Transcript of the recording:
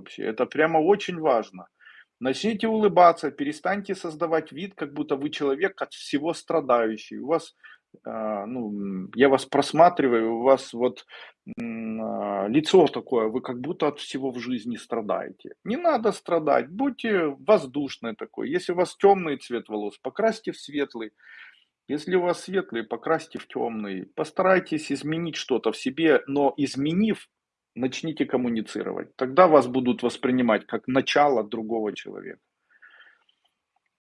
вообще. Это прямо очень важно. Начните улыбаться, перестаньте создавать вид, как будто вы человек от всего страдающий. У вас, а, ну, я вас просматриваю, у вас вот а, лицо такое, вы как будто от всего в жизни страдаете. Не надо страдать, будьте воздушной такой. Если у вас темный цвет волос, покрасьте в светлый. Если у вас светлый, покрасьте в темный. Постарайтесь изменить что-то в себе, но изменив, начните коммуницировать. Тогда вас будут воспринимать как начало другого человека.